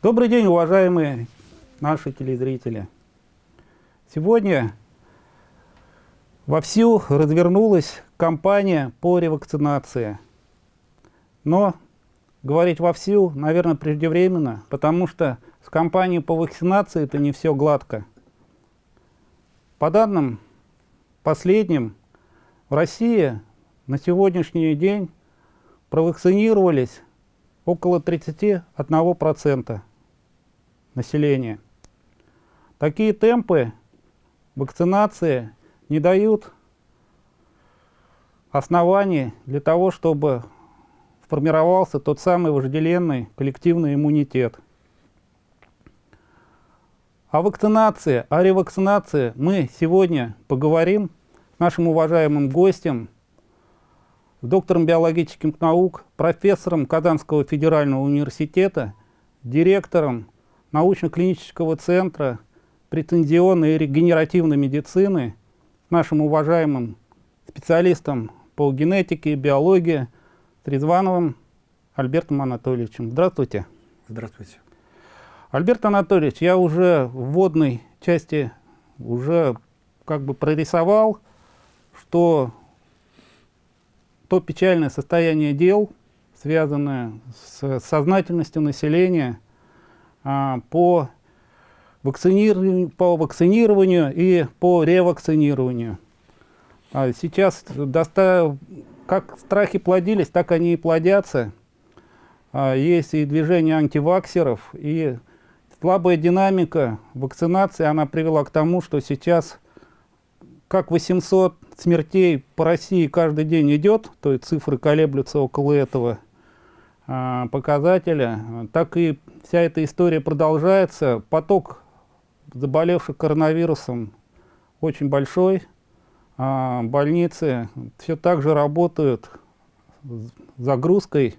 Добрый день, уважаемые наши телезрители. Сегодня вовсю развернулась кампания по ревакцинации. Но говорить вовсю, наверное, преждевременно, потому что с кампанией по вакцинации это не все гладко. По данным последним, в России на сегодняшний день провакцинировались около 31% населения. Такие темпы вакцинации не дают оснований для того, чтобы формировался тот самый вожделенный коллективный иммунитет. О вакцинации, о ревакцинации мы сегодня поговорим с нашим уважаемым гостем, доктором биологических наук, профессором Казанского федерального университета, директором научно-клинического центра претензионной и регенеративной медицины, нашим уважаемым специалистом по генетике и биологии Трезвановым Альбертом Анатольевичем. Здравствуйте. Здравствуйте. Альберт Анатольевич, я уже в вводной части уже как бы прорисовал, что то печальное состояние дел, связанное с сознательностью населения а, по, вакцинированию, по вакцинированию и по ревакцинированию. А сейчас доста... как страхи плодились, так они и плодятся. А, есть и движение антиваксеров, и слабая динамика вакцинации, она привела к тому, что сейчас как 800 смертей по России каждый день идет, то есть цифры колеблются около этого а, показателя, так и вся эта история продолжается. Поток заболевших коронавирусом очень большой. А, больницы все так же работают с загрузкой.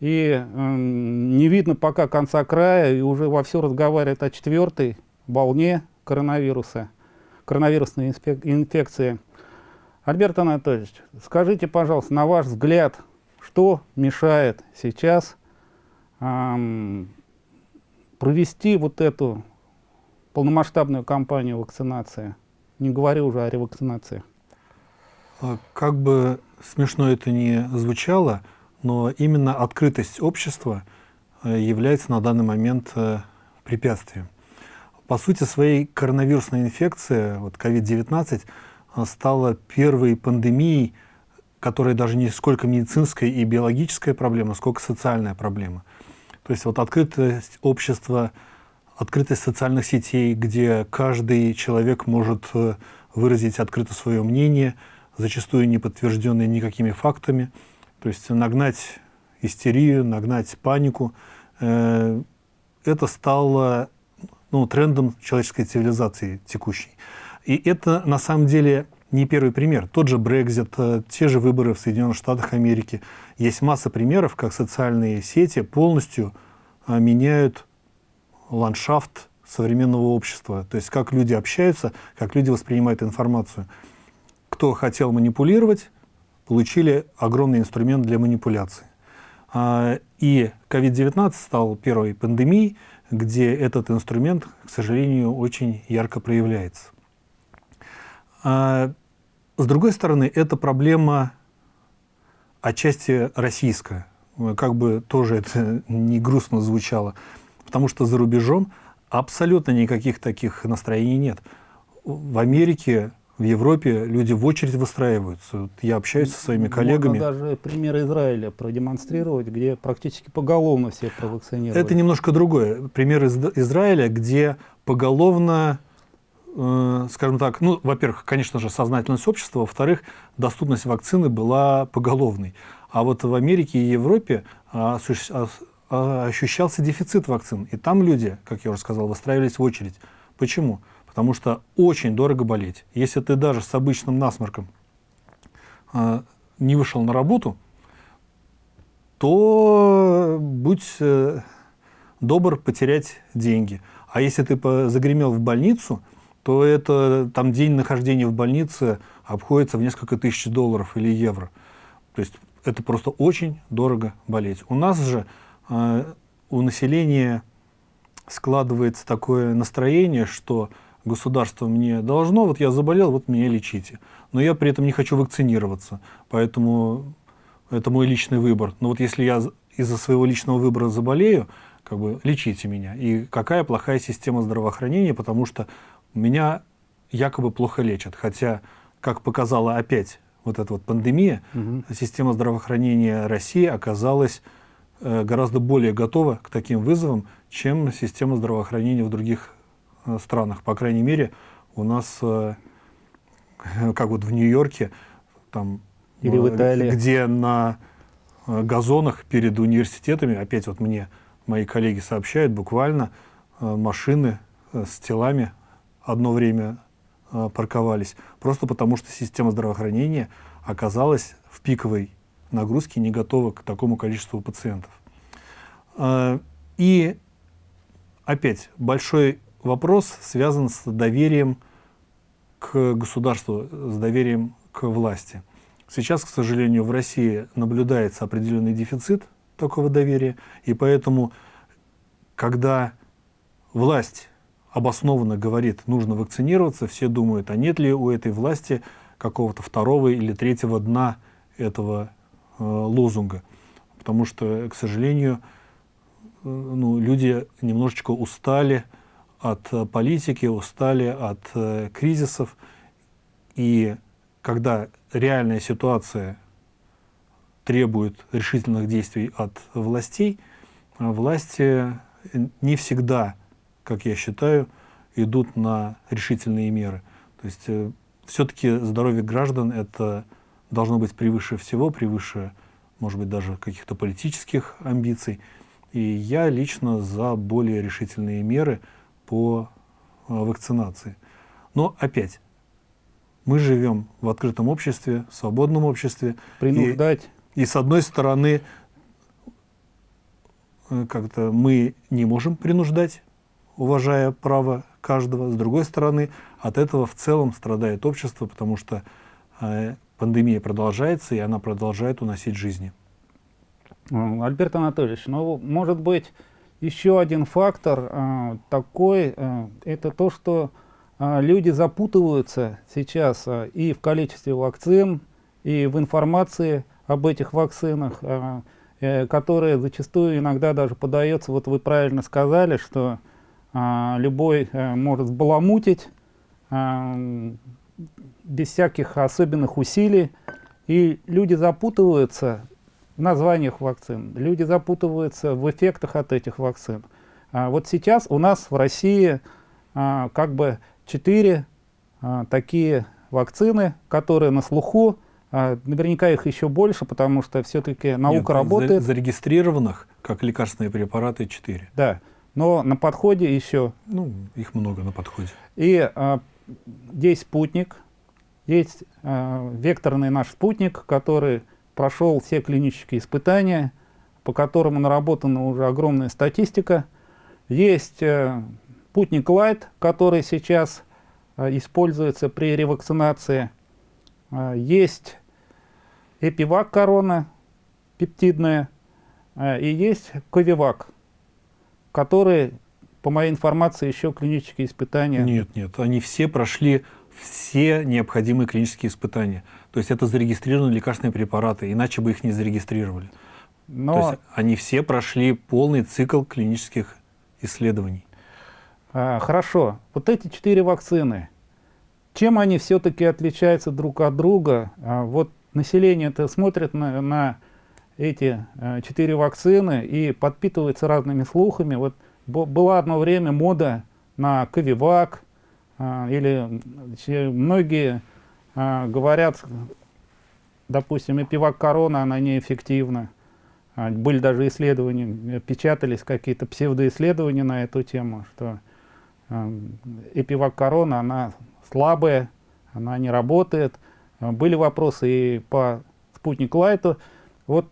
И э, не видно пока конца края, и уже во все разговаривают о четвертой волне коронавируса коронавирусной инфекции. Альберт Анатольевич, скажите, пожалуйста, на ваш взгляд, что мешает сейчас эм, провести вот эту полномасштабную кампанию вакцинации? Не говорю уже о ревакцинации. А как бы смешно это ни звучало, но именно открытость общества э, является на данный момент э, препятствием. По сути своей коронавирусная инфекция, вот COVID-19, стала первой пандемией, которая даже не сколько медицинская и биологическая проблема, сколько социальная проблема. То есть вот открытость общества, открытость социальных сетей, где каждый человек может э, выразить открыто свое мнение, зачастую не подтвержденное никакими фактами, то есть нагнать истерию, нагнать панику. Э, это стало ну, трендом человеческой цивилизации текущей. И это на самом деле не первый пример. Тот же Брекзит, э, те же выборы в Соединенных Штатах Америки. Есть масса примеров, как социальные сети полностью э, меняют ландшафт современного общества. То есть как люди общаются, как люди воспринимают информацию. Кто хотел манипулировать, получили огромный инструмент для манипуляции. А, и COVID-19 стал первой пандемией, где этот инструмент, к сожалению, очень ярко проявляется. А, с другой стороны, это проблема отчасти российская, как бы тоже это не грустно звучало, потому что за рубежом абсолютно никаких таких настроений нет. В Америке в Европе люди в очередь выстраиваются. Я общаюсь со своими коллегами. Можно даже пример Израиля продемонстрировать, где практически поголовно все провакцинировали. Это немножко другое. Пример из Израиля, где поголовно, э, скажем так, ну, во-первых, конечно же, сознательность общества, во-вторых, доступность вакцины была поголовной. А вот в Америке и Европе а, а, ощущался дефицит вакцин. И там люди, как я уже сказал, выстраивались в очередь. Почему? Потому что очень дорого болеть. Если ты даже с обычным насморком э, не вышел на работу, то будь э, добр потерять деньги. А если ты загремел в больницу, то это там день нахождения в больнице обходится в несколько тысяч долларов или евро. То есть это просто очень дорого болеть. У нас же э, у населения складывается такое настроение, что государство мне должно, вот я заболел, вот меня лечите. Но я при этом не хочу вакцинироваться, поэтому это мой личный выбор. Но вот если я из-за своего личного выбора заболею, как бы лечите меня. И какая плохая система здравоохранения, потому что меня якобы плохо лечат. Хотя, как показала опять вот эта вот пандемия, угу. система здравоохранения России оказалась э, гораздо более готова к таким вызовам, чем система здравоохранения в других странах. По крайней мере, у нас, э, как вот в Нью-Йорке, там, Или в Италии. где на газонах перед университетами, опять вот мне мои коллеги сообщают, буквально машины с телами одно время Э, парковались, просто потому что система здравоохранения оказалась в пиковой нагрузке не готова к такому количеству пациентов. Э, и опять большой вопрос связан с доверием к государству, с доверием к власти. Сейчас, к сожалению, в России наблюдается определенный дефицит такого доверия, и поэтому, когда власть обоснованно говорит, нужно вакцинироваться, все думают, а нет ли у этой власти какого-то второго или третьего дна этого э, лозунга. Потому что, к сожалению, э, ну, люди немножечко устали от э, политики, устали от э, кризисов. И когда реальная ситуация требует решительных действий от властей, э, власти не всегда как я считаю, идут на решительные меры. То есть э, все-таки здоровье граждан это должно быть превыше всего, превыше, может быть, даже каких-то политических амбиций. И я лично за более решительные меры по э, вакцинации. Но опять, мы живем в открытом обществе, в свободном обществе. Принуждать. И, и с одной стороны, э, как-то мы не можем принуждать уважая право каждого. С другой стороны, от этого в целом страдает общество, потому что э, пандемия продолжается, и она продолжает уносить жизни. Альберт Анатольевич, ну, может быть, еще один фактор э, такой, э, это то, что э, люди запутываются сейчас э, и в количестве вакцин, и в информации об этих вакцинах, э, э, которые зачастую иногда даже подается, вот вы правильно сказали, что а, любой э, может баламутить а, без всяких особенных усилий. И люди запутываются названиях вакцин, люди запутываются в эффектах от этих вакцин. А вот сейчас у нас в России а, как бы четыре а, такие вакцины, которые на слуху, а, наверняка их еще больше, потому что все-таки наука Нет, работает. Зарегистрированных как лекарственные препараты 4. Да но на подходе еще... Ну, их много на подходе. И а, есть спутник, есть а, векторный наш спутник, который прошел все клинические испытания, по которому наработана уже огромная статистика. Есть а, спутник Light, который сейчас а, используется при ревакцинации. А, есть Эпивак корона пептидная, а, и есть Ковивак которые, по моей информации, еще клинические испытания... Нет, нет, они все прошли все необходимые клинические испытания. То есть это зарегистрированные лекарственные препараты, иначе бы их не зарегистрировали. Но... То есть они все прошли полный цикл клинических исследований. А, хорошо. Вот эти четыре вакцины, чем они все-таки отличаются друг от друга? А, вот население-то смотрит на, на эти э, четыре вакцины и подпитывается разными слухами. Вот была одно время мода на Ковивак, э, или многие говорят, допустим, эпивак корона, она неэффективна. А, были даже исследования, печатались какие-то псевдоисследования на эту тему, что эпивак корона, она слабая, она не работает. Были вопросы и по спутник Лайту. Вот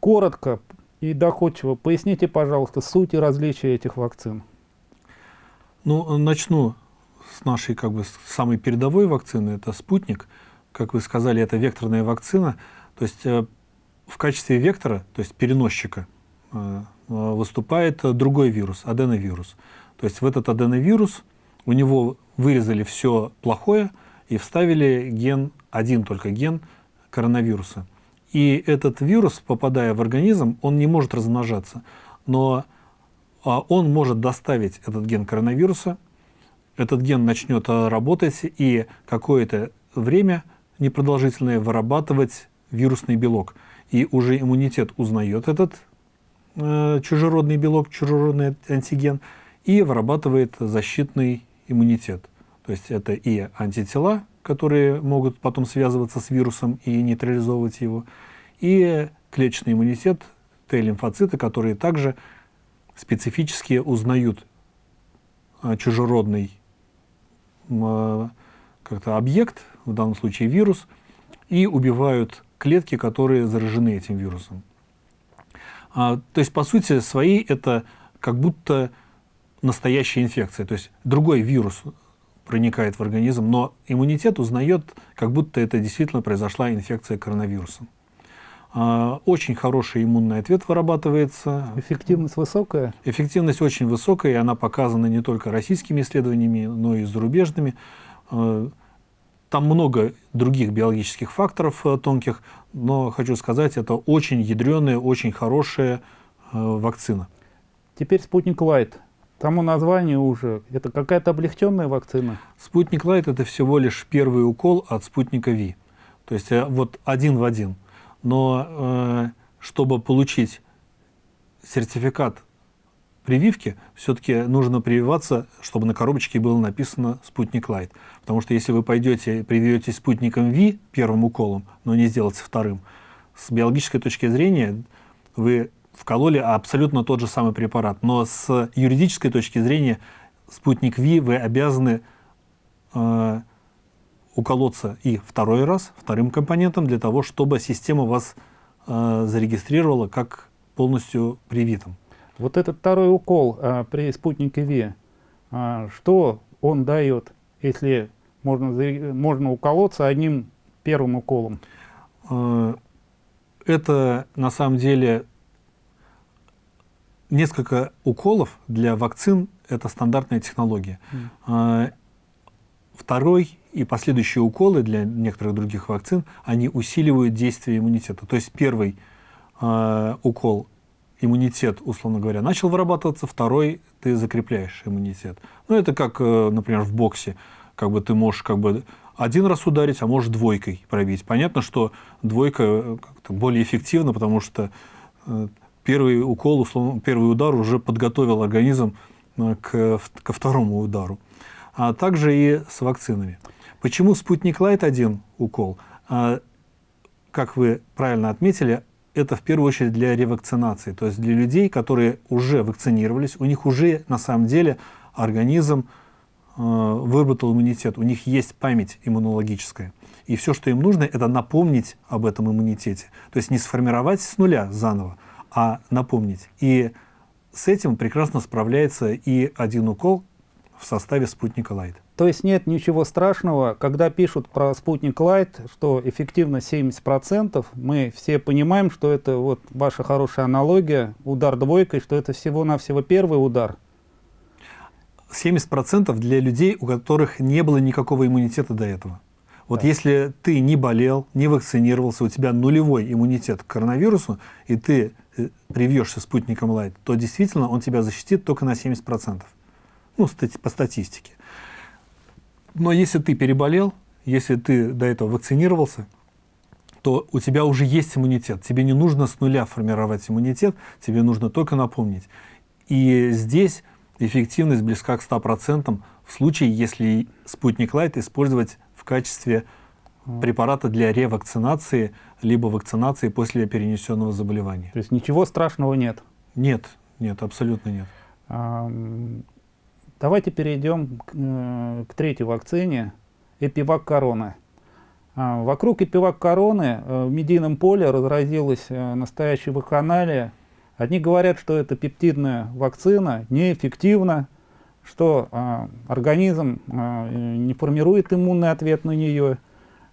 коротко и доходчиво поясните, пожалуйста, суть и различия этих вакцин. Ну, начну с нашей как бы самой передовой вакцины, это спутник. Как вы сказали, это векторная вакцина. То есть э, в качестве вектора, то есть переносчика, э, выступает другой вирус, аденовирус. То есть в этот аденовирус у него вырезали все плохое и вставили ген, один только ген коронавируса. И этот вирус, попадая в организм, он не может размножаться, но а, он может доставить этот ген коронавируса, этот ген начнет работать и какое-то время непродолжительное вырабатывать вирусный белок. И уже иммунитет узнает этот э, чужеродный белок, чужеродный антиген, и вырабатывает защитный иммунитет. То есть это и антитела, которые могут потом связываться с вирусом и нейтрализовывать его, и клеточный иммунитет, Т-лимфоциты, которые также специфически узнают а, чужеродный как-то объект, в данном случае вирус, и убивают клетки, которые заражены этим вирусом. А, то есть, по сути своей, это как будто настоящая инфекция. То есть другой вирус проникает в организм, но иммунитет узнает, как будто это действительно произошла инфекция коронавирусом. А, очень хороший иммунный ответ вырабатывается. Эффективность высокая? Эффективность очень высокая, и она показана не только российскими исследованиями, но и зарубежными. А, там много других биологических факторов э, тонких, но хочу сказать, это очень ядреная, очень хорошая э, вакцина. Теперь спутник Лайт. Тому название уже. Это какая-то облегченная вакцина? Спутник Лайт это всего лишь первый укол от спутника V. То есть э, вот один в один. Но э, чтобы получить сертификат прививки, все-таки нужно прививаться, чтобы на коробочке было написано «Спутник Лайт». Потому что если вы пойдете, привьетесь спутником Ви первым уколом, но не сделаете вторым, с биологической точки зрения вы вкололи абсолютно тот же самый препарат. Но с юридической точки зрения спутник ВИ вы обязаны э, уколоться и второй раз, вторым компонентом, для того, чтобы система вас э, зарегистрировала как полностью привитым. Вот этот второй укол э, при спутнике ВИ, э, что он дает, если можно, можно уколоться одним первым уколом? Э, это на самом деле несколько уколов для вакцин – это стандартная технология. Mm. Второй и последующие уколы для некоторых других вакцин, они усиливают действие иммунитета. То есть первый э, укол иммунитет, условно говоря, начал вырабатываться, второй ты закрепляешь иммунитет. Ну, это как, э, например, в боксе. Как бы ты можешь как бы один раз ударить, а можешь двойкой пробить. Понятно, что двойка э, более эффективна, потому что э, первый укол, условно, первый удар уже подготовил организм к, ко второму удару. А также и с вакцинами. Почему спутник Лайт один укол? А, как вы правильно отметили, это в первую очередь для ревакцинации, то есть для людей, которые уже вакцинировались, у них уже на самом деле организм э, выработал иммунитет, у них есть память иммунологическая. И все, что им нужно, это напомнить об этом иммунитете. То есть не сформировать с нуля заново, а напомнить. И с этим прекрасно справляется и один укол в составе спутника Лайт. То есть нет ничего страшного, когда пишут про спутник Лайт, что эффективность 70%, мы все понимаем, что это вот ваша хорошая аналогия, удар двойкой, что это всего-навсего первый удар. 70% для людей, у которых не было никакого иммунитета до этого. Вот да. если ты не болел, не вакцинировался, у тебя нулевой иммунитет к коронавирусу, и ты э, привьешься спутником Лайт, то действительно он тебя защитит только на 70%. Ну, по статистике. Но если ты переболел, если ты до этого вакцинировался, то у тебя уже есть иммунитет. Тебе не нужно с нуля формировать иммунитет, тебе нужно только напомнить. И здесь эффективность близка к 100% в случае, если спутник Лайт использовать в качестве препарата для ревакцинации, либо вакцинации после перенесенного заболевания. То есть ничего страшного нет? Нет, нет, абсолютно нет. Давайте перейдем к, э, к третьей вакцине, Эпивак Корона. Вокруг Эпивак Короны э, в медийном поле разразилась э, настоящая вакханалия. Одни говорят, что это пептидная вакцина, неэффективна, что а, организм а, не формирует иммунный ответ на нее.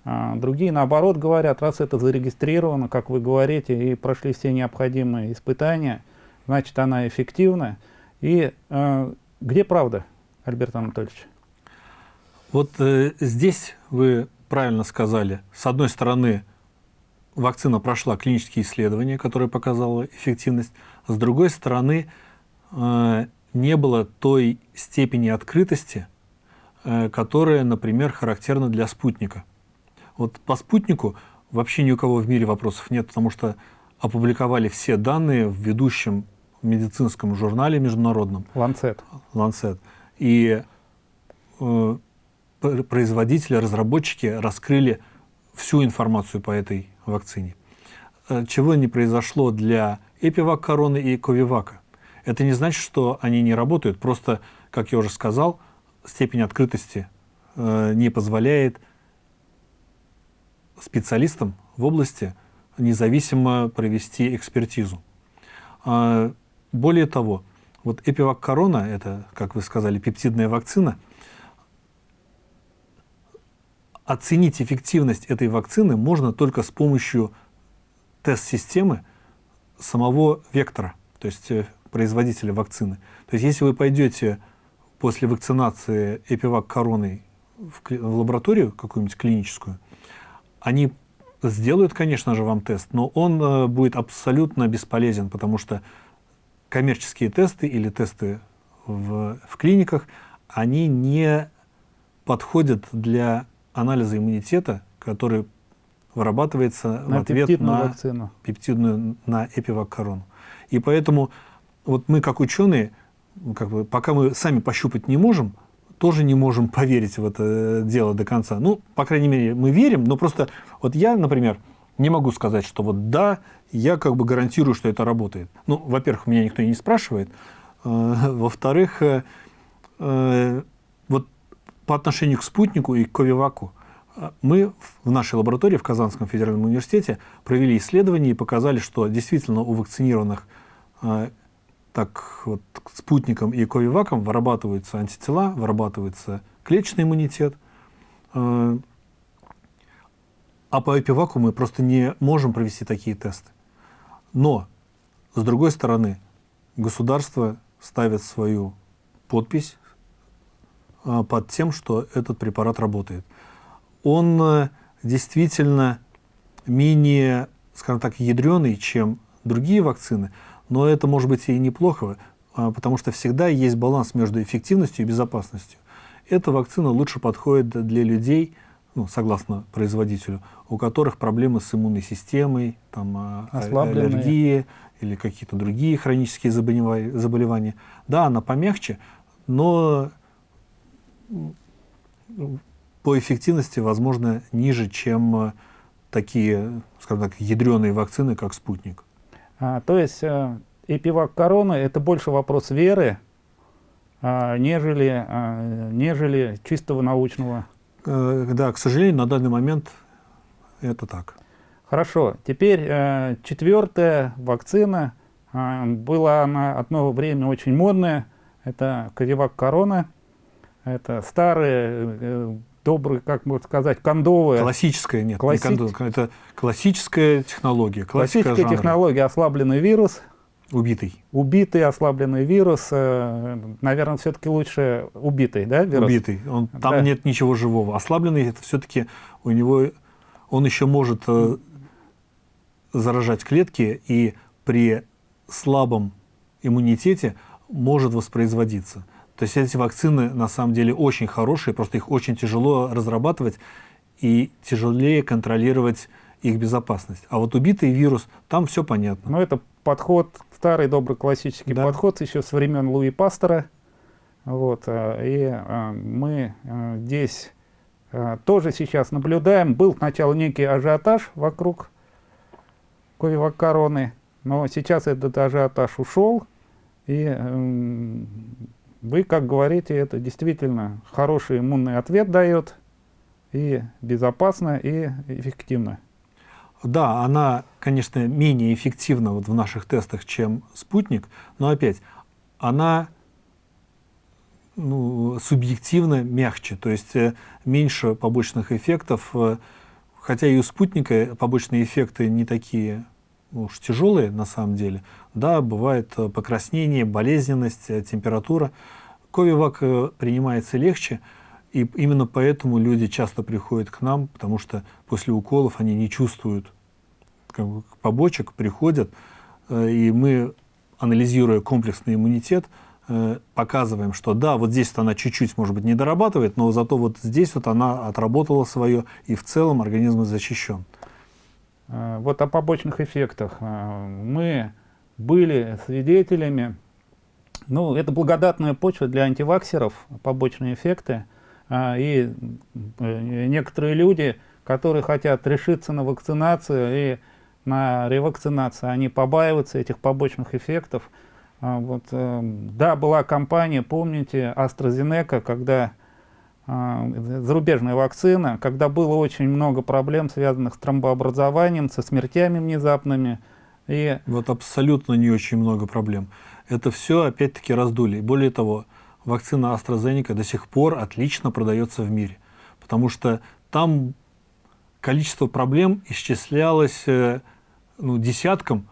А, другие, наоборот, говорят, раз это зарегистрировано, как вы говорите, и прошли все необходимые испытания, значит она эффективна. И где правда, Альберт Анатольевич? Вот э, здесь вы правильно сказали. С одной стороны, вакцина прошла клинические исследования, которые показала эффективность. С другой стороны, э, не было той степени открытости, э, которая, например, характерна для спутника. Вот по спутнику вообще ни у кого в мире вопросов нет, потому что опубликовали все данные в ведущем медицинском журнале международном. Ланцет. Ланцет. И э, производители, разработчики раскрыли всю информацию по этой вакцине. Э, чего не произошло для Эпивак короны и Ковивака. Это не значит, что они не работают, просто, как я уже сказал, степень открытости э, не позволяет специалистам в области независимо провести экспертизу. А, более того, вот Эпивак Корона, это, как вы сказали, пептидная вакцина, оценить эффективность этой вакцины можно только с помощью тест-системы самого вектора, то есть э, производителя вакцины. То есть если вы пойдете после вакцинации Эпивак короной в, в лабораторию какую-нибудь клиническую, они сделают, конечно же, вам тест, но он э, будет абсолютно бесполезен, потому что коммерческие тесты или тесты в, в клиниках, они не подходят для анализа иммунитета, который вырабатывается на в ответ на вакцину. пептидную, на эпивак-корону. И поэтому вот мы, как ученые, как бы, пока мы сами пощупать не можем, тоже не можем поверить в это дело до конца. Ну, по крайней мере, мы верим, но просто вот я, например, не могу сказать, что вот да, я как бы гарантирую, что это работает. Ну, во-первых, меня никто и не спрашивает. Э, во-вторых, э, э, вот по отношению к спутнику и к Ковиваку, мы в нашей лаборатории в Казанском федеральном университете провели исследование и показали, что действительно у вакцинированных так вот спутником и ковиваком вырабатываются антитела, вырабатывается клеточный иммунитет. А по эпиваку мы просто не можем провести такие тесты. Но, с другой стороны, государство ставит свою подпись а, под тем, что этот препарат работает. Он э, действительно менее, скажем так, ядреный, чем другие вакцины, но это может быть и неплохо, а, потому что всегда есть баланс между эффективностью и безопасностью. Эта вакцина лучше подходит для людей, ну, согласно производителю, у которых проблемы с иммунной системой, там, а, аллергии или какие-то другие хронические заболевания. Да, она помягче, но по эффективности, возможно, ниже, чем а, такие, скажем так, ядреные вакцины, как «Спутник». А, то есть а, эпивак короны это больше вопрос веры, а, нежели, а, нежели чистого научного Э, да, к сожалению, на данный момент это так. Хорошо. Теперь э, четвертая вакцина. Э, была она одно время очень модная. Это Ковивак Корона. Это старые, э, добрые, как можно сказать, кондовые. Классическая, нет, Класси... не кондовая. Это классическая технология. Классическая жанра. технология, ослабленный вирус. Убитый. Убитый, ослабленный вирус. Э, наверное, все-таки лучше убитый, да, вирус? Убитый. Он, там да. нет ничего живого. Ослабленный, это все-таки у него, он еще может э, заражать клетки и при слабом иммунитете может воспроизводиться. То есть эти вакцины на самом деле очень хорошие, просто их очень тяжело разрабатывать и тяжелее контролировать их безопасность. А вот убитый вирус, там все понятно. Ну, это подход, старый добрый классический да. подход еще с времен Луи Пастера. Вот, э, и а, мы а, здесь тоже сейчас наблюдаем. Был сначала некий ажиотаж вокруг Ковивак короны, но сейчас этот ажиотаж ушел. И э, вы, как говорите, это действительно хороший иммунный ответ дает, и безопасно, и эффективно. Да, она, конечно, менее эффективна вот в наших тестах, чем спутник, но опять, она ну, субъективно мягче, то есть э, меньше побочных эффектов, э, хотя и у спутника побочные эффекты не такие уж тяжелые на самом деле. Да, бывает э, покраснение, болезненность, температура. Ковивак принимается легче, и именно поэтому люди часто приходят к нам, потому что после уколов они не чувствуют побочек, приходят, и мы, анализируя комплексный иммунитет, показываем, что да, вот здесь вот она чуть-чуть, может быть, не дорабатывает, но зато вот здесь вот она отработала свое, и в целом организм защищен. Э, вот о побочных эффектах. Э, мы были свидетелями, ну, это благодатная почва для антиваксеров, побочные эффекты. Э, и некоторые люди, которые хотят решиться на вакцинацию и на ревакцинацию, они побаиваются этих побочных эффектов. Вот, да, была компания, помните, AstraZeneca, когда а, зарубежная вакцина, когда было очень много проблем, связанных с тромбообразованием, со смертями внезапными. И... Вот абсолютно не очень много проблем. Это все опять-таки раздули. Более того, вакцина AstraZeneca до сих пор отлично продается в мире, потому что там количество проблем исчислялось э, ну, десяткам,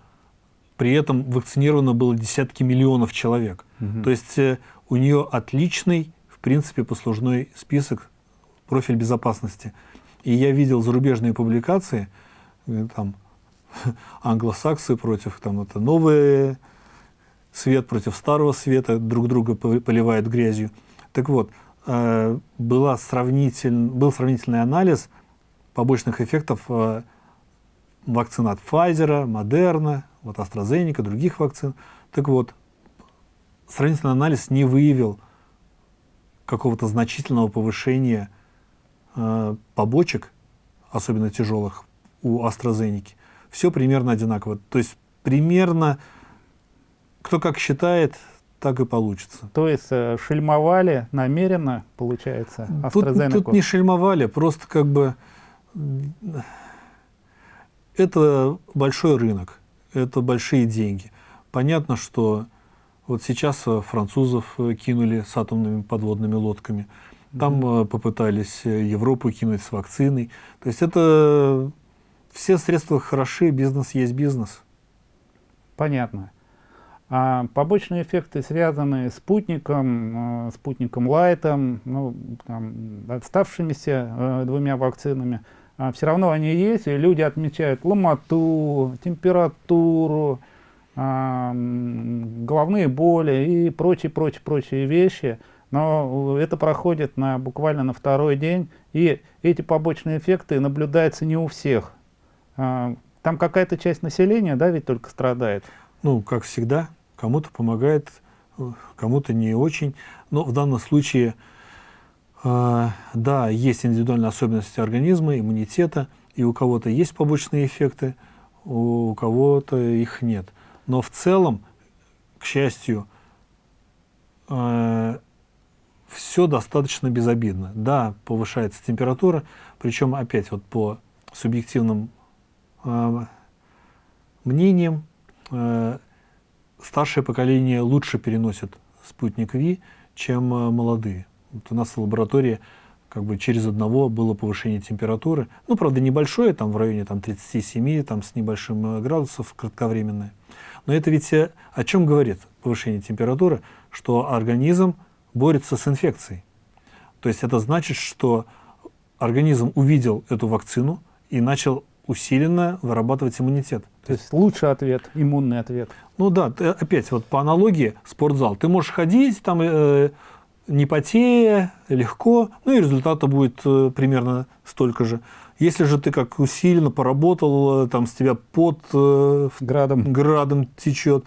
при этом вакцинировано было десятки миллионов человек. Угу. То есть э, у нее отличный принципе, послужной список, профиль безопасности. И я видел зарубежные публикации, э, там, англосаксы против, там, это новый свет против старого света, друг друга поливают грязью. Так вот, э, была сравнитель, был сравнительный анализ побочных эффектов вакцин от Pfizer, Moderna, вот AstraZeneca, других вакцин. Так вот, сравнительный анализ не выявил какого-то значительного повышения э, побочек, особенно тяжелых, у AstraZeneca. Все примерно одинаково. То есть примерно, кто как считает, так и получится. То есть э, шельмовали намеренно, получается, AstraZeneca? Тут, тут не шельмовали, просто как бы это большой рынок, это большие деньги. Понятно, что вот сейчас э, французов э, кинули с атомными подводными лодками. Там mm -hmm. попытались Европу кинуть с вакциной. То есть это все средства хороши, бизнес есть бизнес. Понятно. А побочные эффекты, связанные с спутником, спутником Лайтом, ну, там, отставшимися э, двумя вакцинами, а все равно они есть, и люди отмечают ломоту, температуру, головные боли и прочие, прочие, прочие вещи. Но это проходит на, буквально на второй день, и эти побочные эффекты наблюдаются не у всех. А, там какая-то часть населения, да, ведь только страдает? Ну, как всегда, кому-то помогает, кому-то не очень. Но в данном случае, да, есть индивидуальные особенности организма, иммунитета, и у кого-то есть побочные эффекты, у кого-то их нет. Но в целом, к счастью, э, все достаточно безобидно. Да, повышается температура, причем опять вот по субъективным э, мнениям, э, старшее поколение лучше переносит спутник Ви, чем э, молодые. Вот у нас в лаборатории как бы через одного было повышение температуры. Ну, правда, небольшое, там в районе там, 37, там, с небольшим э, градусов, кратковременное. Но это ведь э, о чем говорит повышение температуры? Что организм борется с инфекцией. То есть это значит, что организм увидел эту вакцину и начал усиленно вырабатывать иммунитет. То есть лучший ответ, иммунный ответ. Ну да, ты, опять вот по аналогии спортзал. Ты можешь ходить там э, не потея, легко, ну и результата будет э, примерно столько же. Если же ты как усиленно поработал, э, там с тебя под э, градом, градом течет,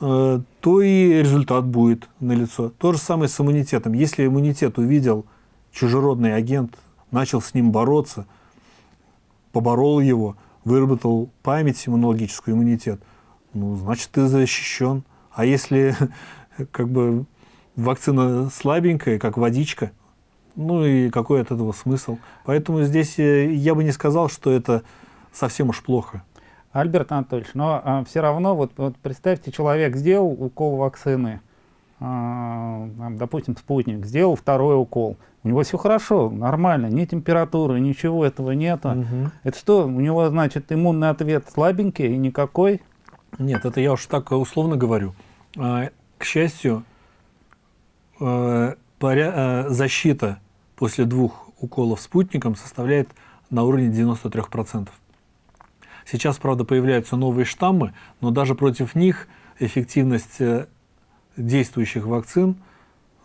то и результат будет налицо. То же самое с иммунитетом. Если иммунитет увидел чужеродный агент, начал с ним бороться, поборол его, выработал память иммунологическую, иммунитет, ну, значит, ты защищен. А если как бы вакцина слабенькая, как водичка, ну и какой от этого смысл? Поэтому здесь э, я бы не сказал, что это совсем уж плохо. Альберт Анатольевич, но а, все равно, вот, вот представьте, человек сделал укол вакцины, а, допустим, спутник, сделал второй укол, у него все хорошо, нормально, ни температуры, ничего этого нету. Угу. Это что, у него, значит, иммунный ответ слабенький и никакой? Нет, это я уж так условно говорю. А, к счастью, э, э, защита после двух уколов спутником составляет на уровне 93%. Сейчас, правда, появляются новые штаммы, но даже против них эффективность э, действующих вакцин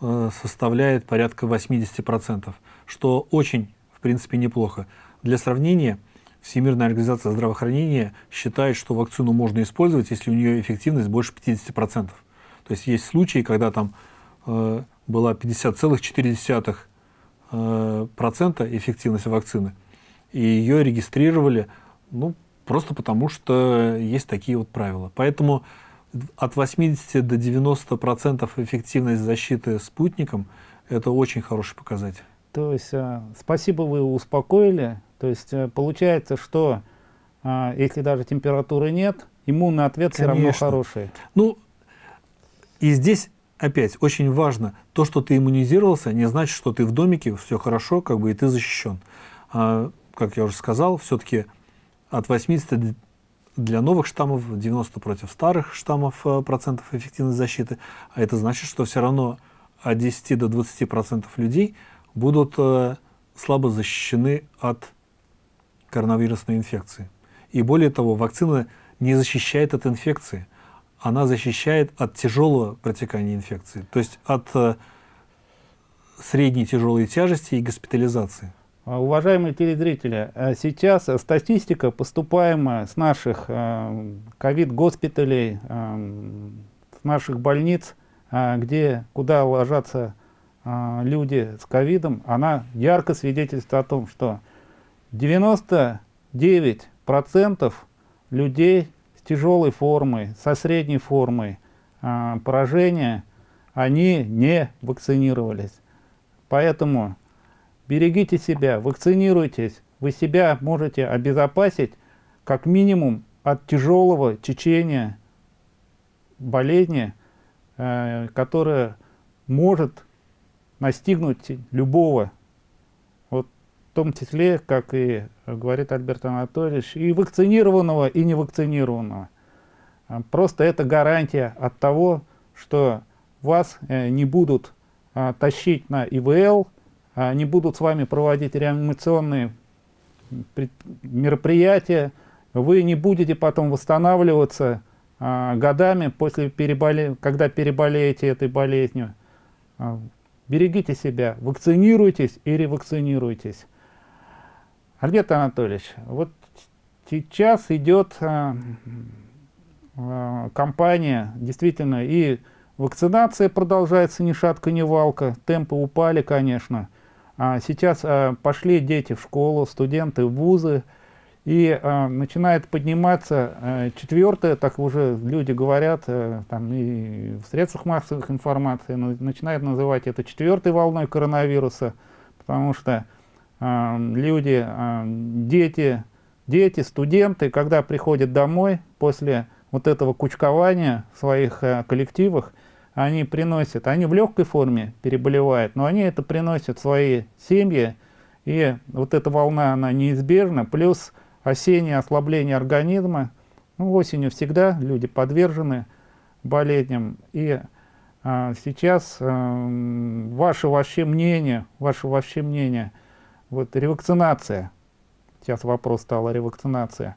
э, составляет порядка 80%, что очень, в принципе, неплохо. Для сравнения, Всемирная организация здравоохранения считает, что вакцину можно использовать, если у нее эффективность больше 50%. То есть есть случаи, когда там э, была 50,4% э, процента эффективность вакцины, и ее регистрировали ну, просто потому, что есть такие вот правила. Поэтому от 80 до 90 процентов эффективность защиты спутником – это очень хороший показатель. То есть, э, спасибо, вы успокоили. То есть, э, получается, что э, если даже температуры нет, иммунный ответ Конечно. все равно хороший. Ну, и здесь опять очень важно, то, что ты иммунизировался, не значит, что ты в домике, все хорошо, как бы и ты защищен. А, как я уже сказал, все-таки от 80 для новых штаммов, 90 против старых штаммов э, процентов эффективной защиты. А это значит, что все равно от 10 до 20 процентов людей будут э, слабо защищены от коронавирусной инфекции. И более того, вакцина не защищает от инфекции, она защищает от тяжелого протекания инфекции, то есть от э, средней тяжелой тяжести и госпитализации. А, уважаемые телезрители, а сейчас статистика, поступаемая с наших а, ковид-госпиталей, с наших больниц, где, куда ложатся люди с ковидом, она ярко свидетельствует о том, что 99% людей с тяжелой формой, со средней формой поражения, они не вакцинировались. Поэтому берегите себя, вакцинируйтесь, вы себя можете обезопасить как минимум от тяжелого течения болезни, э, которая может настигнуть любого, том числе, как и говорит Альберт Анатольевич, и вакцинированного, и невакцинированного. Просто это гарантия от того, что вас э, не будут тащить на ИВЛ, они будут с вами проводить реанимационные мероприятия, вы не будете потом восстанавливаться годами, после переболе... когда переболеете этой болезнью. Берегите себя, вакцинируйтесь и ревакцинируйтесь. Альберт Анатольевич, вот сейчас идет а, а, кампания, действительно, и вакцинация продолжается ни шатка, ни валка, темпы упали, конечно, а сейчас а, пошли дети в школу, студенты в вузы, и а, начинает подниматься а, четвертое, так уже люди говорят, а, там и в средствах массовых информации, начинают называть это четвертой волной коронавируса, потому что люди, дети, дети, студенты, когда приходят домой после вот этого кучкования в своих а, коллективах, они приносят, они в легкой форме переболевают, но они это приносят в свои семьи, и вот эта волна, она неизбежна, плюс осеннее ослабление организма, ну, осенью всегда люди подвержены болезням, и а, сейчас а, ваше вообще мнение, ваше вообще мнение, вот ревакцинация, сейчас вопрос стал о ревакцинации,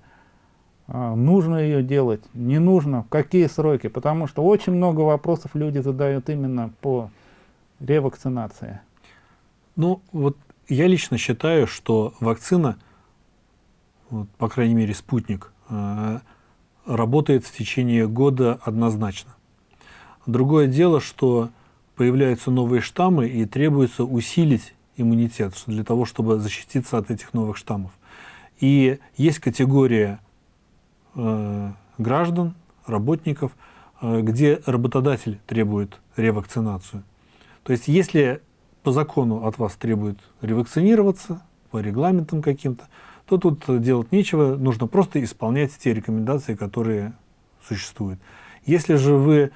а, нужно ее делать, не нужно, в какие сроки, потому что очень много вопросов люди задают именно по ревакцинации. Ну, вот я лично считаю, что вакцина, вот, по крайней мере, спутник, э, работает в течение года однозначно. Другое дело, что появляются новые штаммы и требуется усилить иммунитет для того, чтобы защититься от этих новых штаммов. И есть категория Э, граждан, работников, э, где работодатель требует ревакцинацию. То есть если по закону от вас требует ревакцинироваться, по регламентам каким-то, то тут делать нечего, нужно просто исполнять те рекомендации, которые существуют. Если же вы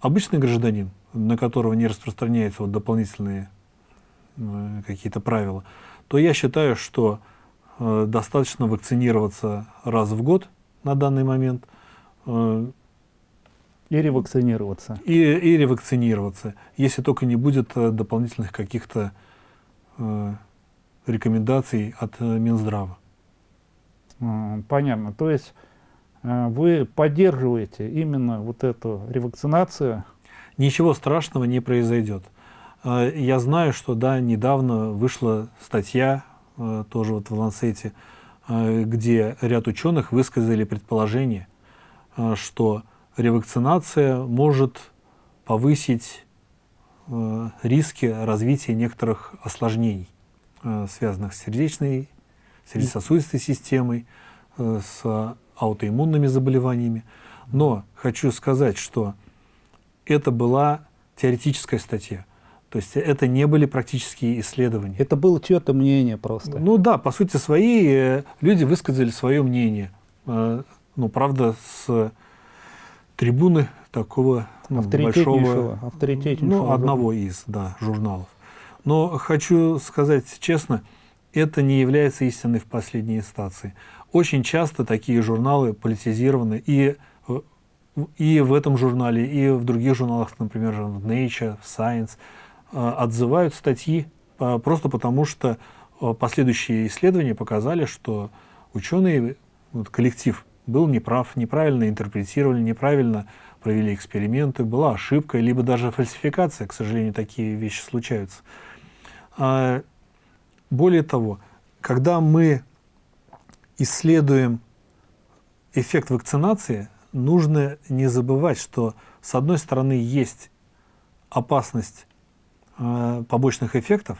обычный гражданин, на которого не распространяются вот дополнительные какие-то правила, то я считаю, что э, достаточно вакцинироваться раз в год на данный момент. Э, и ревакцинироваться. И, и ревакцинироваться, если только не будет э, дополнительных каких-то э, рекомендаций от э, Минздрава. Понятно. То есть э, вы поддерживаете именно вот эту ревакцинацию? Ничего страшного не произойдет. Э, я знаю, что да, недавно вышла статья, э, тоже вот в Ланцете, где ряд ученых высказали предположение, что ревакцинация может повысить риски развития некоторых осложнений, связанных с сердечной сердечно-сосудистой системой, э, с аутоиммунными заболеваниями. Но хочу сказать, что это была теоретическая статья. То есть это не были практические исследования. Это было чье-то мнение просто. Ну да, по сути своей э, люди высказали свое мнение. Э, ну, правда, с трибуны такого ну, большого, ну, одного из да, журналов. Но хочу сказать честно, это не является истиной в последней инстанции. Очень часто такие журналы политизированы, и, и в этом журнале, и в других журналах, например, в Nature, в Science, отзывают статьи э, просто потому, что э, последующие исследования показали, что ученые, вот коллектив был неправ, неправильно интерпретировали, неправильно провели эксперименты, была ошибка, либо даже фальсификация, к сожалению, такие вещи случаются. А более того, когда мы исследуем эффект вакцинации, нужно не забывать, что с одной стороны есть опасность побочных эффектов,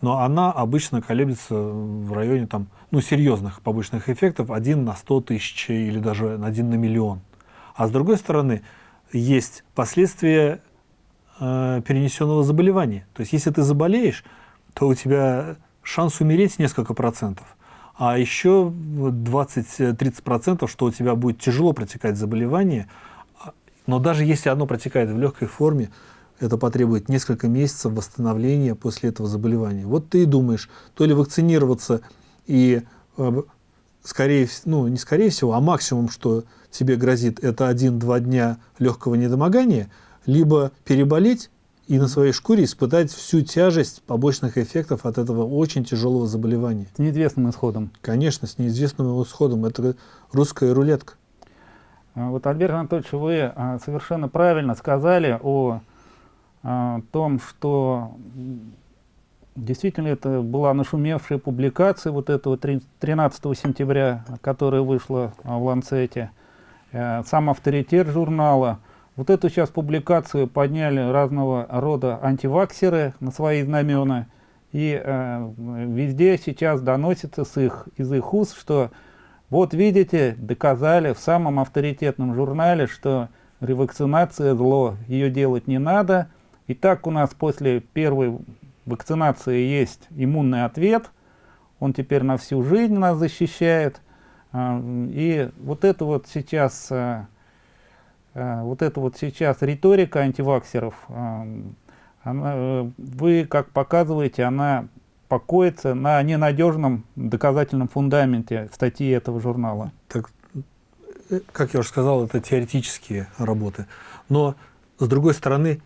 но она обычно колеблется в районе там, ну, серьезных побочных эффектов 1 на 100 тысяч или даже 1 на миллион. А с другой стороны, есть последствия э, перенесенного заболевания. То есть, если ты заболеешь, то у тебя шанс умереть несколько процентов, а еще 20-30%, что у тебя будет тяжело протекать заболевание, но даже если оно протекает в легкой форме, это потребует несколько месяцев восстановления после этого заболевания. Вот ты и думаешь, то ли вакцинироваться и скорее, ну не скорее всего, а максимум, что тебе грозит, это 1-2 дня легкого недомогания, либо переболеть и на своей шкуре испытать всю тяжесть побочных эффектов от этого очень тяжелого заболевания. С неизвестным исходом. Конечно, с неизвестным исходом. Это русская рулетка. А, вот, Альберт Анатольевич, вы а, совершенно правильно сказали о, том, что действительно это была нашумевшая публикация вот этого 13 сентября, которая вышла в Ланцете. Э, сам авторитет журнала – вот эту сейчас публикацию подняли разного рода антиваксеры на свои знамена, и э, везде сейчас доносится с их, из их уст, что вот видите, доказали в самом авторитетном журнале, что ревакцинация зло, ее делать не надо. И так у нас после первой вакцинации есть иммунный ответ, он теперь на всю жизнь нас защищает. Э, и вот это вот сейчас э, Э, вот эта вот сейчас риторика антиваксеров, э, она, вы, как показываете, она покоится на ненадежном доказательном фундаменте статьи этого журнала. Так, как я уже сказал, это теоретические работы. Но, с другой стороны,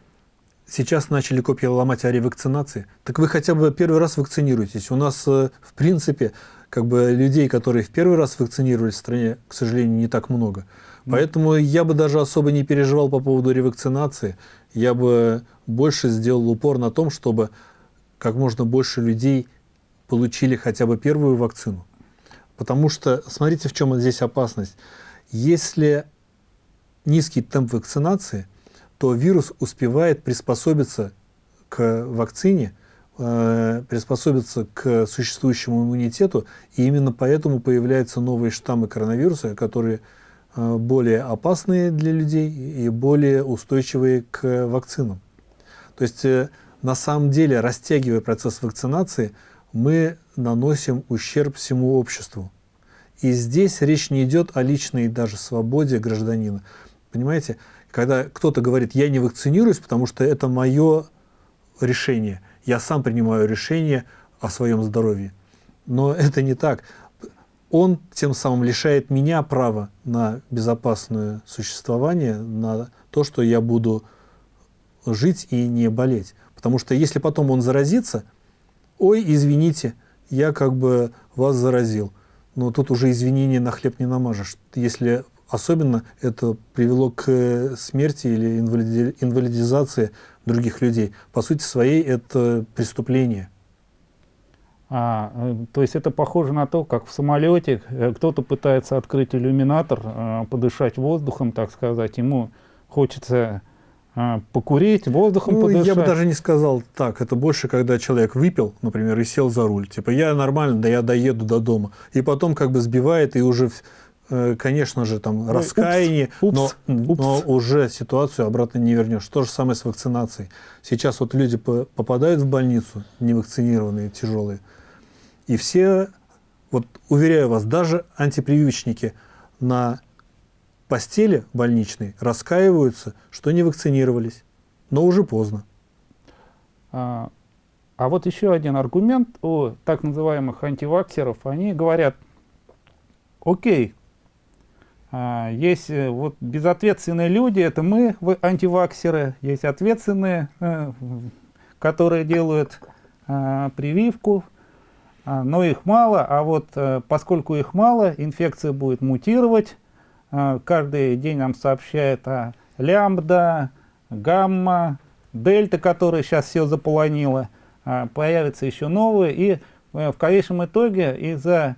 сейчас начали копии ломать о ревакцинации. Так вы хотя бы первый раз вакцинируетесь. У нас, в принципе, как бы людей, которые в первый раз вакцинировались в стране, к сожалению, не так много. Поэтому я бы даже особо не переживал по поводу ревакцинации. Я бы больше сделал упор на том, чтобы как можно больше людей получили хотя бы первую вакцину. Потому что, смотрите, в чем здесь опасность. Если низкий темп вакцинации, то вирус успевает приспособиться к вакцине, э, приспособиться к существующему иммунитету, и именно поэтому появляются новые штаммы коронавируса, которые Э, более опасные для людей и более устойчивые к вакцинам. То есть э, на самом деле, растягивая процесс вакцинации, мы наносим ущерб всему обществу. И здесь речь не идет о личной даже свободе гражданина. Понимаете, Когда кто-то говорит, я не вакцинируюсь, потому что это мое решение, я сам принимаю решение о своем здоровье. Но это не так. Он тем самым лишает меня права на безопасное существование, на то, что я буду жить и не болеть. Потому что если потом он заразится, ой, извините, я как бы вас заразил. Но тут уже извинения на хлеб не намажешь. Если особенно это привело к смерти или инвалидизации других людей. По сути своей это преступление. А, э, то есть это похоже на то, как в самолете э, кто-то пытается открыть иллюминатор, э, подышать воздухом, так сказать. Ему хочется покурить, воздухом ну, подышать. Я бы даже не сказал так. Это больше, когда человек выпил, например, и сел за руль. Типа, я нормально, да я доеду до дома. И потом как бы сбивает, и уже, конечно же, там Ой, раскаяние, упс, упс, но, упс. но уже ситуацию обратно не вернешь. То же самое с вакцинацией. Сейчас вот люди попадают в больницу, невакцинированные, тяжелые, и все, вот уверяю вас, даже антипрививочники на постели больничной раскаиваются, что не вакцинировались, но уже поздно. А, а вот еще один аргумент у так называемых антиваксеров. Они говорят, окей, есть э, вот безответственные люди, это мы, антиваксеры, есть ответственные, э, которые делают а, прививку, а, но их мало, а вот э, поскольку их мало, инфекция будет мутировать. А, каждый день нам сообщает о лямбда, гамма, дельта, которая сейчас все заполонила. А, появятся еще новые. И в конечном итоге из-за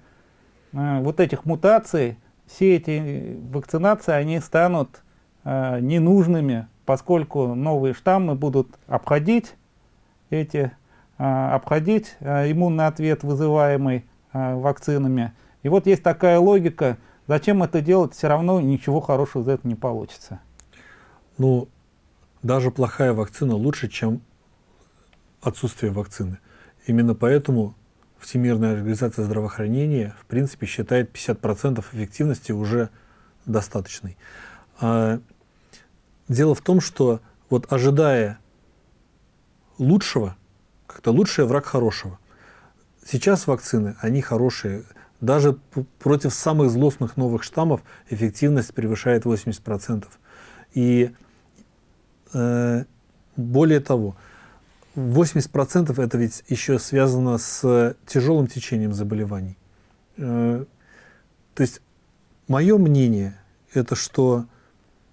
вот этих мутаций все эти вакцинации они станут ненужными, поскольку новые штаммы будут обходить эти а, обходить а, иммунный ответ, вызываемый а, вакцинами. И вот есть такая логика, зачем это делать, все равно ничего хорошего из этого не получится. Ну, даже плохая вакцина лучше, чем отсутствие вакцины. Именно поэтому Всемирная организация здравоохранения, в принципе, считает 50% эффективности уже достаточной. Дело в том, что вот ожидая лучшего, как-то лучший враг хорошего. Сейчас вакцины, они хорошие. Даже против самых злостных новых штаммов эффективность превышает 80%. И э, более того, 80% это ведь еще связано с тяжелым течением заболеваний. Э, то есть мое мнение, это что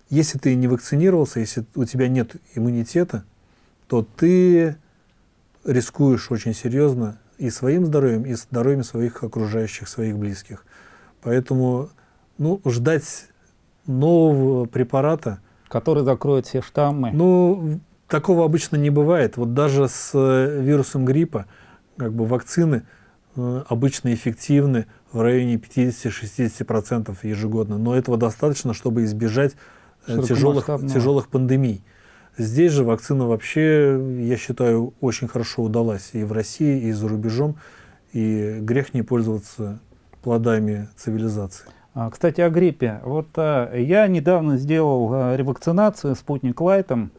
если ты не вакцинировался, если у тебя нет иммунитета, то ты рискуешь очень серьезно и своим здоровьем, и здоровьем своих окружающих, своих близких. Поэтому ну, ждать нового препарата... Который закроет все штаммы. Ну, такого обычно не бывает. Вот даже с э, вирусом гриппа как бы вакцины э, обычно эффективны в районе 50-60% ежегодно. Но этого достаточно, чтобы избежать э, тяжелых, тяжелых пандемий. Здесь же вакцина вообще, я считаю, очень хорошо удалась и в России, и за рубежом. И грех не пользоваться плодами цивилизации. А, кстати, о гриппе. Вот я недавно сделал ревакцинацию спутник Лайтом.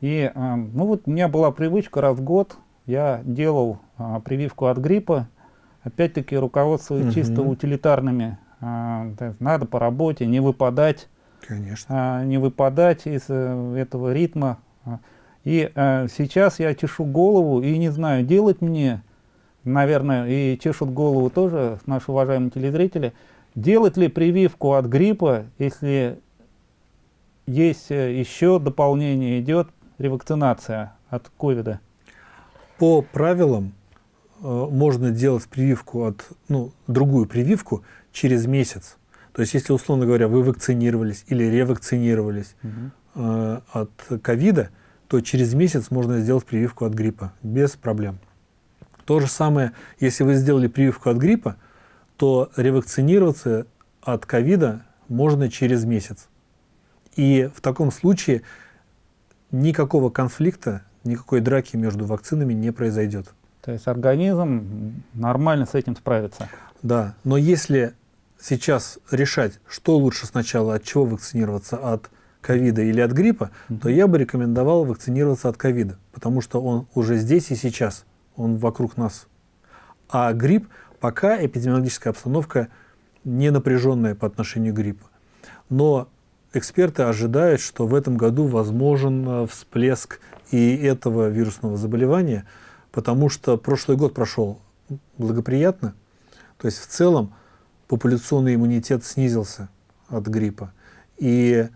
И а, ну вот у меня была привычка раз в год, я делал а, прививку от гриппа. Опять-таки руководствуясь угу. чисто утилитарными. А, надо по работе, не выпадать Конечно. А, не выпадать из э, этого ритма. И а, сейчас я чешу голову и не знаю, делать мне, наверное, и чешут голову тоже наши уважаемые телезрители, делать ли прививку от гриппа, если есть э, еще дополнение, идет ревакцинация от ковида? По правилам э, можно делать прививку от, ну, другую прививку через месяц. То есть, если, условно говоря, вы вакцинировались или ревакцинировались угу. э, от ковида, то через месяц можно сделать прививку от гриппа без проблем. То же самое, если вы сделали прививку от гриппа, то ревакцинироваться от ковида можно через месяц. И в таком случае никакого конфликта, никакой драки между вакцинами не произойдет. То есть организм нормально с этим справится. Да, но если сейчас решать, что лучше сначала, от чего вакцинироваться, от ковида или от гриппа, mm -hmm. то я бы рекомендовал вакцинироваться от ковида, потому что он уже здесь и сейчас, он вокруг нас. А грипп, пока эпидемиологическая обстановка не напряженная по отношению к гриппу. Но эксперты ожидают, что в этом году возможен э, всплеск и этого вирусного заболевания, потому что прошлый год прошел благоприятно, то есть в целом популяционный иммунитет снизился от гриппа. И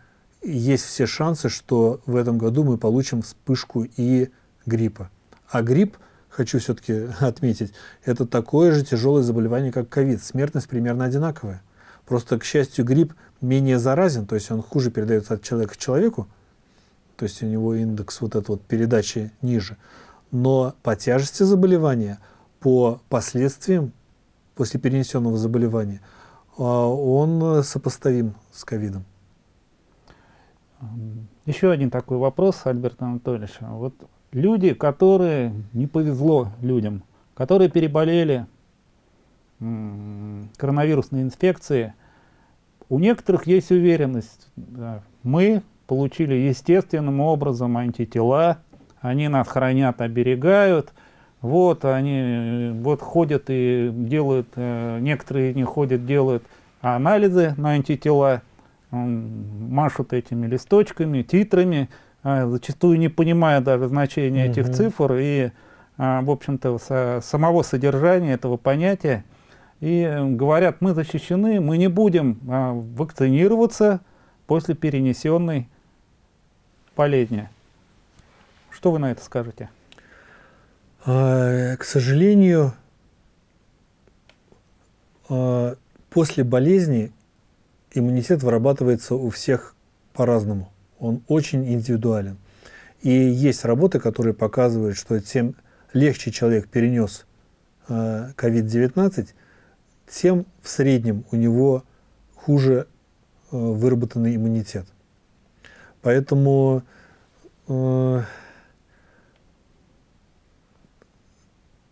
есть все шансы, что в этом году мы получим вспышку и гриппа. А грипп, хочу все-таки отметить, это такое же тяжелое заболевание, как ковид. Смертность примерно одинаковая. Просто, к счастью, грипп менее заразен, то есть он хуже передается от человека к человеку, то есть у него индекс вот этой вот передачи ниже. Но по тяжести заболевания, по последствиям после перенесенного заболевания, а, он сопоставим с ковидом. Еще один такой вопрос, Альберт Анатольевич. Вот люди, которые не повезло людям, которые переболели коронавирусной инфекцией, у некоторых есть уверенность, да, мы получили естественным образом антитела, они нас хранят, оберегают, вот они вот ходят и делают, э, некоторые не ходят, делают анализы на антитела, машут этими листочками, титрами, а, зачастую не понимая даже значения этих цифр и, а, в общем-то, самого содержания этого понятия и говорят, мы защищены, мы не будем а, вакцинироваться после перенесенной болезни. Что вы на это скажете? А, к сожалению, а, после болезни иммунитет вырабатывается у всех по-разному. Он очень индивидуален. И есть работы, которые показывают, что тем легче человек перенес COVID-19, тем в среднем у него хуже э, выработанный иммунитет. Поэтому э,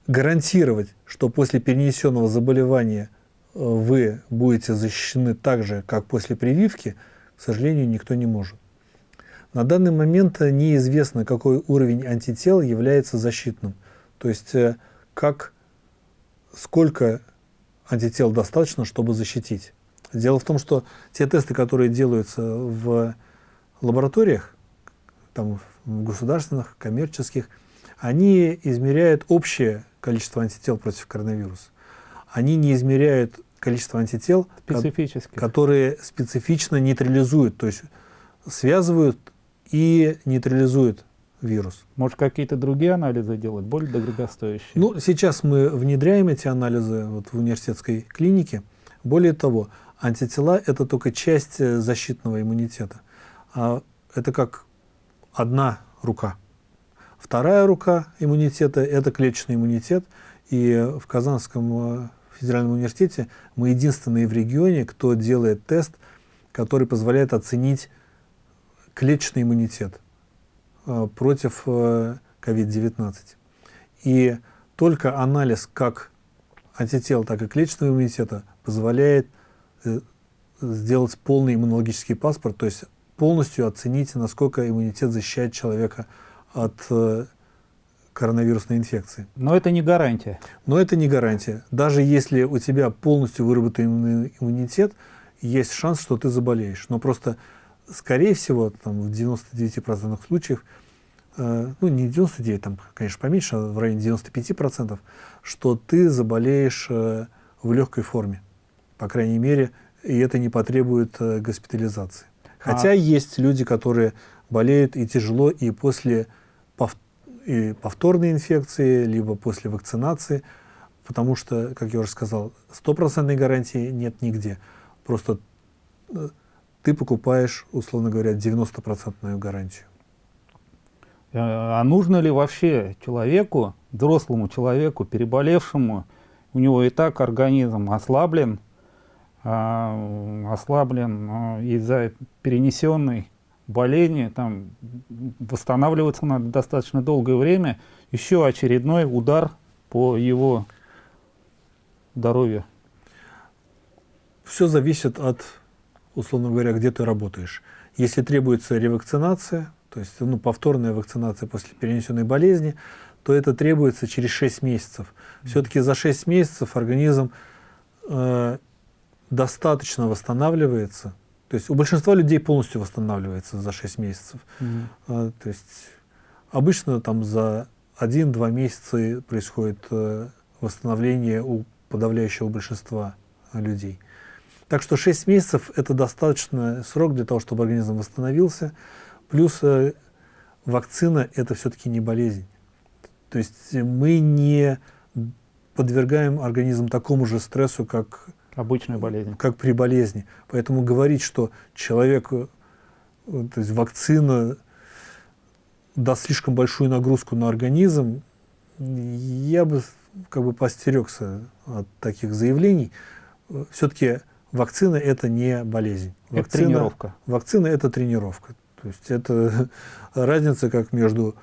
гарантировать, что после перенесенного заболевания э, вы будете защищены так же, как после прививки, к сожалению, никто не может. На данный момент неизвестно, какой уровень антител является защитным. То есть, э, как, сколько антител достаточно, чтобы защитить. Дело в том, что те тесты, которые делаются в лабораториях, там, в государственных, коммерческих, они измеряют общее количество антител против коронавируса. Они не измеряют количество антител, которые специфично нейтрализуют, то есть связывают и нейтрализуют вирус. Может, какие-то другие анализы делать, более дорогостоящие? Ну, сейчас мы внедряем эти анализы вот в университетской клинике. Более того, антитела – это только часть э, защитного иммунитета. А это как одна рука. Вторая рука иммунитета – это клеточный иммунитет. И в Казанском э, федеральном университете мы единственные в регионе, кто делает тест, который позволяет оценить клеточный иммунитет. Э, против COVID-19. Э, и только анализ как антител, так и клеточного иммунитета позволяет э, сделать полный иммунологический паспорт, то есть полностью оценить, насколько иммунитет защищает человека от коронавирусной инфекции. Но это не гарантия. Но это не гарантия. Даже если у тебя полностью выработан иммунитет, есть шанс, что ты заболеешь. Но просто скорее всего, там, в 99% случаев, э, ну не 99, там, конечно, поменьше, а в районе 95%, что ты заболеешь э, в легкой форме, по крайней мере, и это не потребует э, госпитализации. Хотя а... есть люди, которые болеют и тяжело, и после пов... и повторной инфекции, либо после вакцинации, потому что, как я уже сказал, стопроцентной гарантии нет нигде. Просто э, ты покупаешь, условно говоря, 90% гарантию. Э, а нужно ли вообще человеку, взрослому человеку, переболевшему, у него и так организм ослаблен, а, ослаблен а, из-за перенесенной болезни, там восстанавливаться надо достаточно долгое время, еще очередной удар по его здоровью? Все зависит от условно говоря, где ты работаешь. Если требуется ревакцинация, то есть ну, повторная вакцинация после перенесенной болезни, то это требуется через 6 месяцев. Все-таки за 6 месяцев организм э, достаточно восстанавливается. То есть у большинства людей полностью восстанавливается за 6 месяцев. Mm -hmm. э, то есть обычно там за 1-2 месяца происходит э, восстановление у подавляющего большинства людей. Так что 6 месяцев – это достаточный срок для того, чтобы организм восстановился. Плюс э, вакцина – это все-таки не болезнь. То есть мы не подвергаем организм такому же стрессу, как, Обычная болезнь. как при болезни. Поэтому говорить, что человек, э, то есть вакцина даст слишком большую нагрузку на организм, я бы как бы постерегся от таких заявлений. Все-таки вакцина это не болезнь. Вакцина, это тренировка. Вакцина это тренировка. То есть это разница как между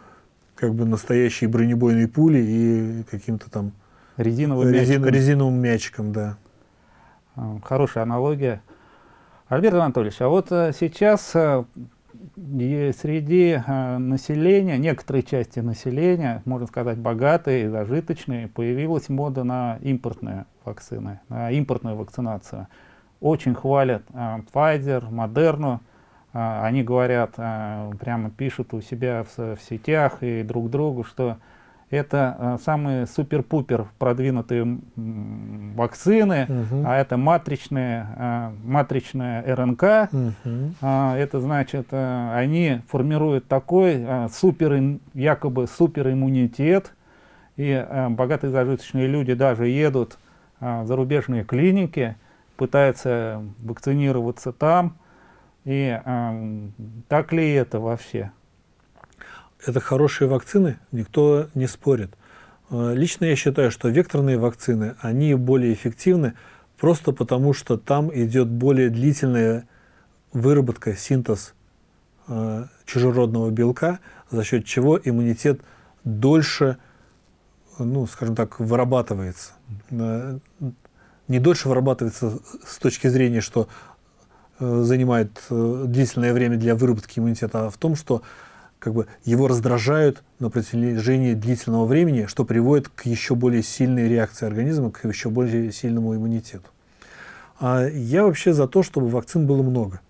как бы настоящей бронебойной пулей и каким-то там резиновым, резин, мячиком. резиновым мячиком, да. А, хорошая аналогия. Альберт Анатольевич, а вот э, сейчас э, среди э, населения, некоторой части населения, можно сказать, богатые, зажиточные, появилась мода на импортные вакцины, на импортную вакцинацию очень хвалят э, Pfizer, Moderna. Э, они говорят, э, прямо пишут у себя в, в сетях и друг другу, что это самые супер-пупер продвинутые вакцины, угу. а это матричные, э, матричная РНК. Угу. Э, это значит, они формируют такой супер, якобы супериммунитет, и богатые зажиточные люди даже едут в зарубежные клиники, пытается вакцинироваться там. И э, так ли это вообще? Это хорошие вакцины, никто не спорит. Э, лично я считаю, что векторные вакцины, они более эффективны просто потому, что там идет более длительная выработка, синтез э, чужеродного белка, за счет чего иммунитет дольше, ну, скажем так, вырабатывается. Не дольше вырабатывается с точки зрения, что э, занимает э, длительное время для выработки иммунитета, а в том, что как бы, его раздражают на протяжении длительного времени, что приводит к еще более сильной реакции организма, к еще более сильному иммунитету. А я вообще за то, чтобы вакцин было много.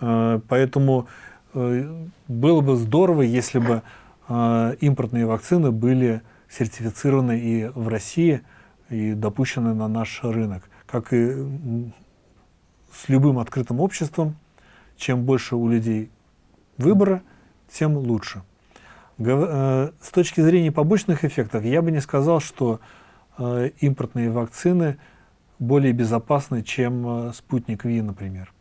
А, поэтому э, было бы здорово, если бы импортные вакцины были сертифицированы и в России, и допущены на наш рынок. Как и с любым открытым обществом, чем больше у людей выбора, тем лучше. Э, с точки зрения побочных эффектов, я бы не сказал, что э, импортные вакцины более безопасны, чем э, спутник Ви, например.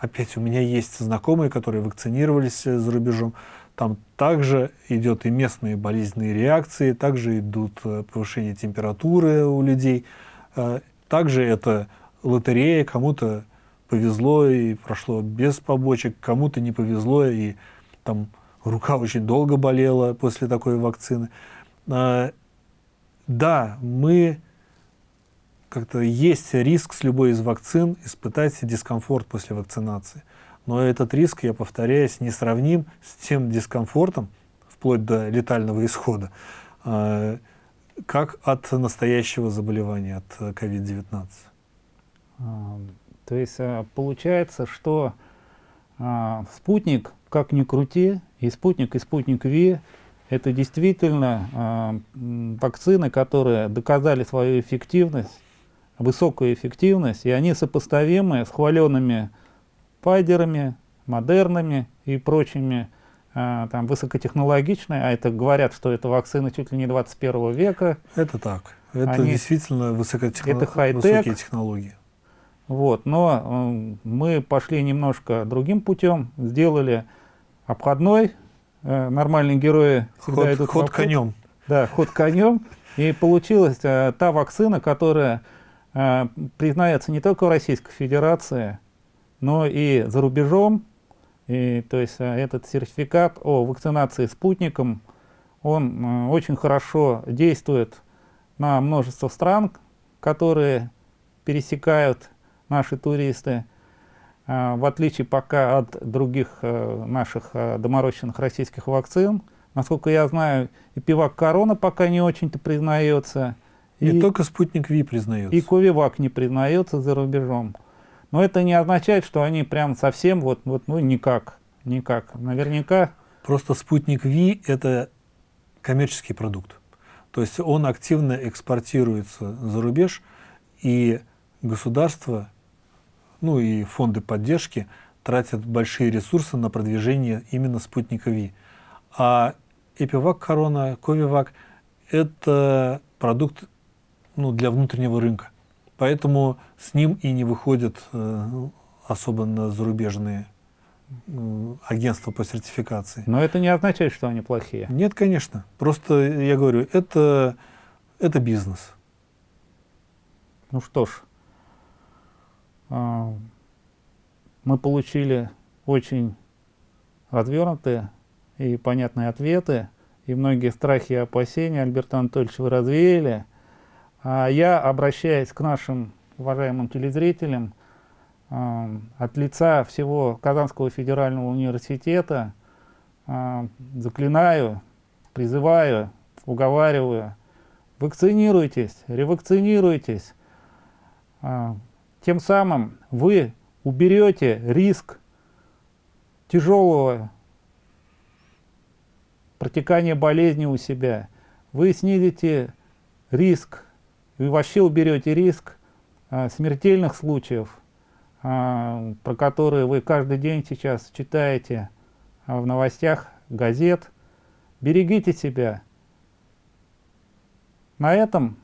Опять у меня есть знакомые, которые вакцинировались за рубежом. Там также идет и местные болезненные реакции, также идут э, повышение температуры у людей. Э, также это лотерея, кому-то повезло и прошло без побочек, кому-то не повезло и там рука очень долго болела после такой вакцины. Э, да, мы как-то есть риск с любой из вакцин испытать дискомфорт после вакцинации но этот риск, я повторяюсь, не сравним с тем дискомфортом, вплоть до летального исхода, а, как от настоящего заболевания, от COVID-19. А, то есть а, получается, что спутник, как ни крути, и спутник, и спутник Ви, это действительно вакцины, которые доказали свою эффективность, высокую эффективность, и они сопоставимы с хваленными Пайдерами, модернами и прочими а, там высокотехнологичные, а это говорят, что это вакцины чуть ли не 21 века. Это так. Это Они, действительно высокотехно... это высокие технологии. Вот, но э, мы пошли немножко другим путем, сделали обходной, э, нормальные герои всегда ход, идут ход конем. Да, ход конем. И получилась э, та вакцина, которая признается не только в Российской Федерации, но и за рубежом. И, то есть э, этот сертификат о вакцинации спутником, он э, очень хорошо действует на множество стран, которые пересекают наши туристы. а, в отличие пока от других э, наших э, доморощенных российских вакцин, насколько я знаю, и пивак Корона пока не очень-то признается. Не и, только спутник Ви признается. И Ковивак не признается за рубежом. Но это не означает, что они прям совсем вот, вот ну никак, никак. Наверняка... Просто спутник Ви — это коммерческий продукт. То есть он активно экспортируется за рубеж, и государство, ну и фонды поддержки тратят большие ресурсы на продвижение именно спутника Ви. А Эпивак Корона, Ковивак – это продукт ну, для внутреннего рынка. Поэтому с ним и не выходят э, особенно зарубежные агентства по сертификации. Но это не означает, что они плохие. Нет, конечно. Просто, я говорю, это, это бизнес. Ну что ж, э, мы получили очень развернутые и понятные ответы, и многие страхи и опасения Альберта Анатольевича вы развеяли. А я, обращаясь к нашим уважаемым телезрителям, от лица всего Казанского федерального университета э, заклинаю, призываю, уговариваю, вакцинируйтесь, ревакцинируйтесь. Э, тем самым вы уберете риск тяжелого протекания болезни у себя, вы снизите риск, вы вообще уберете риск а, смертельных случаев, а, про которые вы каждый день сейчас читаете а, в новостях газет. Берегите себя. На этом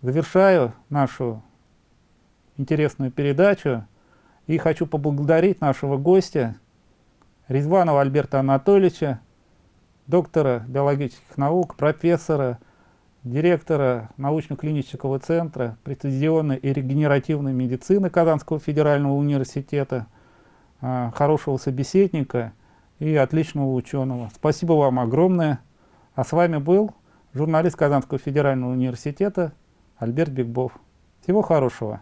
завершаю нашу интересную передачу и хочу поблагодарить нашего гостя, Резванова Альберта Анатольевича, доктора биологических наук, профессора, директора научно-клинического центра прецизионной и регенеративной медицины Казанского федерального университета, а, хорошего собеседника и отличного ученого. Спасибо вам огромное. А с вами был журналист Казанского федерального университета Альберт Бигбов. Всего хорошего.